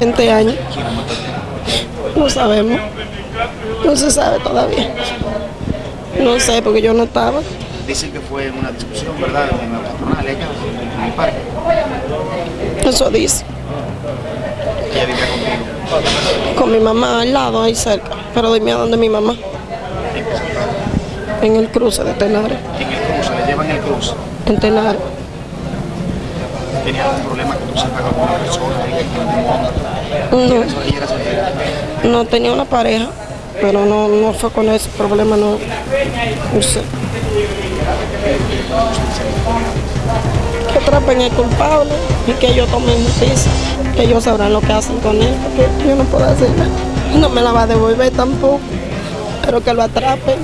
20 años. No sabemos. No se sabe todavía. No sé, porque yo no estaba. Dicen que fue una discusión, ¿verdad? En la patronal, en el parque. Eso dice. Ella vivía conmigo. Con mi mamá al lado, ahí cerca. Pero dime a dónde mi mamá. En el cruce de Tenares. En el cruce, le llevan el cruce. En Tenares. Tenía algún problema que tú sepas con una persona, ella con un hombre. No, tenía una pareja, pero no, no fue con ese problema, no. No sé. Que atrapen al culpable y que ellos tomen justicia, que ellos sabrán lo que hacen con él, porque yo no puedo hacer nada. No me la va a devolver tampoco, pero que lo atrapen,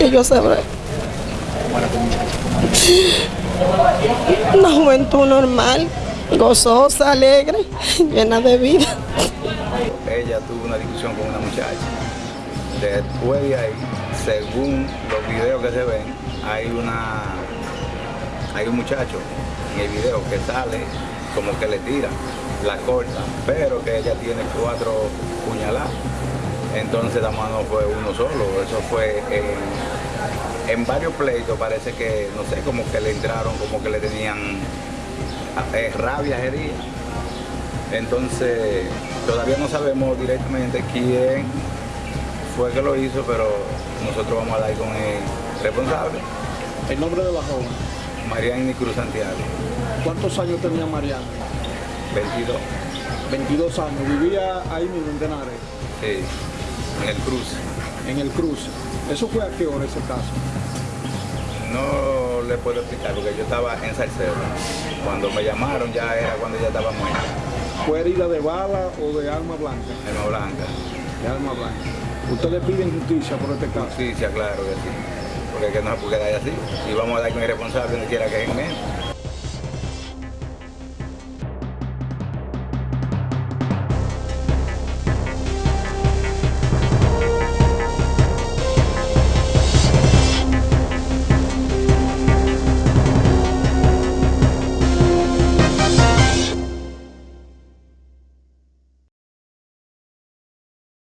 ellos sabrán. Bueno, muchacha. Una juventud normal, gozosa, alegre, llena de vida. ella tuvo una discusión con una muchacha. Después de ahí, según los videos que se ven, hay una hay un muchacho en el video que sale como que le tira, la corta, pero que ella tiene cuatro puñaladas. Entonces la mano fue uno solo, eso fue en, en varios pleitos, parece que, no sé, como que le entraron, como que le tenían eh, rabia día. Entonces, todavía no sabemos directamente quién fue que lo hizo, pero nosotros vamos a hablar con el responsable, El nombre de la joven. Mariani Cruz Santiago, ¿Cuántos años tenía Mariana? 22, 22 años. Vivía ahí mismo en Tenares, sí, en el cruce. en el cruce. ¿Eso fue a qué hora ese caso? No le puedo explicar porque yo estaba en Salcedo. Cuando me llamaron ya era cuando ya estaba muerta, ¿Fue herida de bala o de arma blanca? Alma Blanca. De arma blanca. ¿Ustedes piden justicia por este caso? Justicia, claro que sí. Porque que no se puede quedar así. Y vamos a dar con el responsable donde quiera que es en medio.